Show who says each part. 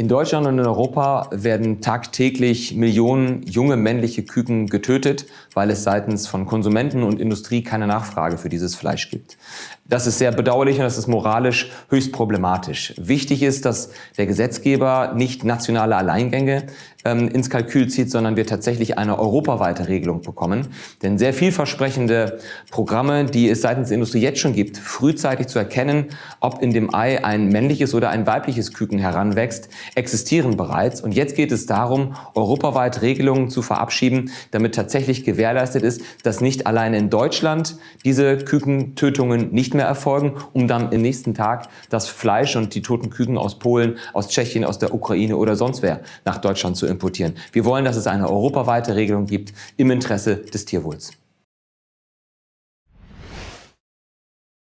Speaker 1: In Deutschland und in Europa werden tagtäglich Millionen junge männliche Küken getötet, weil es seitens von Konsumenten und Industrie keine Nachfrage für dieses Fleisch gibt. Das ist sehr bedauerlich und das ist moralisch höchst problematisch. Wichtig ist, dass der Gesetzgeber nicht nationale Alleingänge ähm, ins Kalkül zieht, sondern wir tatsächlich eine europaweite Regelung bekommen. Denn sehr vielversprechende Programme, die es seitens der Industrie jetzt schon gibt, frühzeitig zu erkennen, ob in dem Ei ein männliches oder ein weibliches Küken heranwächst, existieren bereits. Und jetzt geht es darum, europaweit Regelungen zu verabschieden, damit tatsächlich gewährleistet ist, dass nicht allein in Deutschland diese Kükentötungen nicht mehr erfolgen, um dann im nächsten Tag das Fleisch und die toten Küken aus Polen, aus Tschechien, aus der Ukraine oder sonst wer nach Deutschland zu importieren. Wir wollen, dass es eine europaweite Regelung gibt im Interesse des Tierwohls.